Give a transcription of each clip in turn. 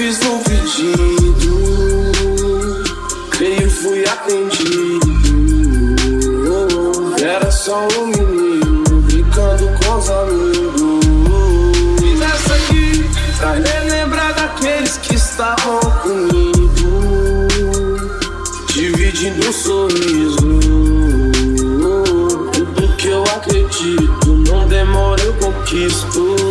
fiz um pedido, creio fui atendido. Era só um menino brincando com os amigos. E dá aqui pra relembrar daqueles que estavam comigo, dividindo um sorriso. Tudo que eu acredito, não demora eu conquisto.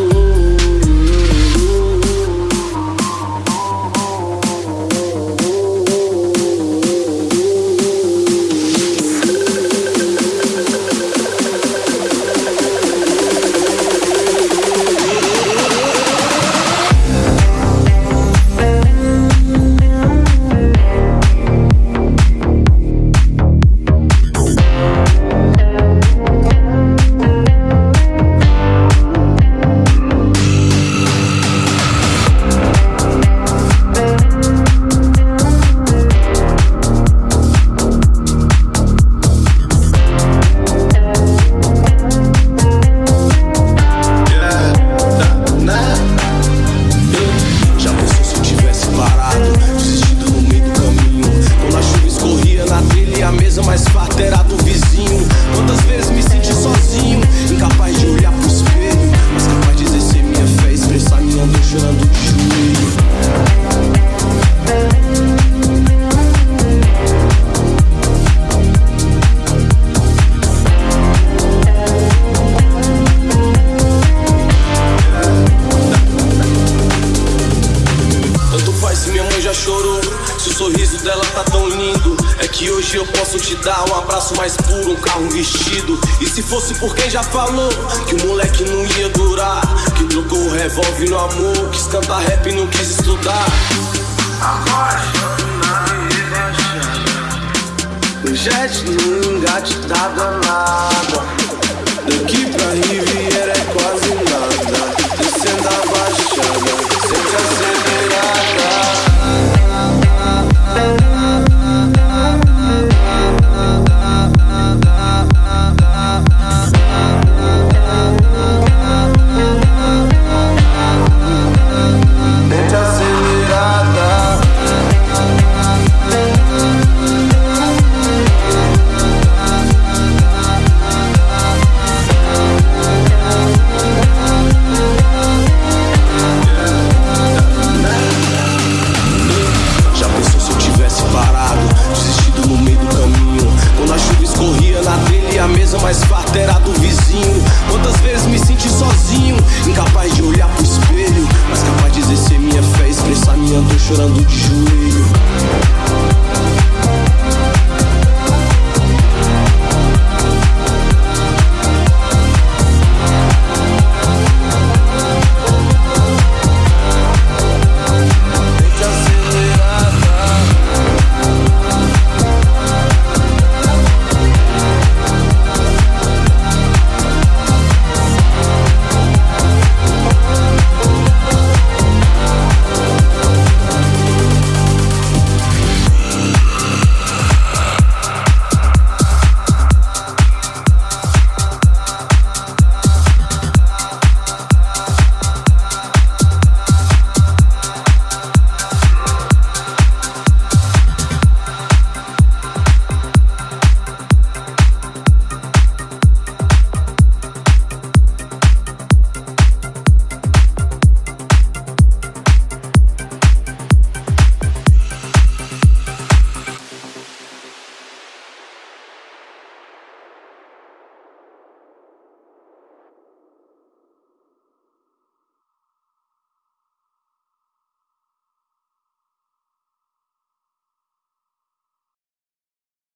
considerado um vizinho. Quantas vezes me senti sozinho, incapaz de olhar pro espelho, mas capaz de exercer minha fé, expressar minha dor chorando de Que hoje eu posso te dar um abraço mais puro, um carro vestido. E se fosse por quem já falou que o moleque não ia durar, que trocou o revólver no amor, quis cantar rap e não quis estudar. Agora já não engatidada nada. esperar do vizinho. Quantas vezes me senti sozinho, incapaz de olhar pro espelho, mas capaz de exercer minha fé, expressar minha dor chorando de joelho.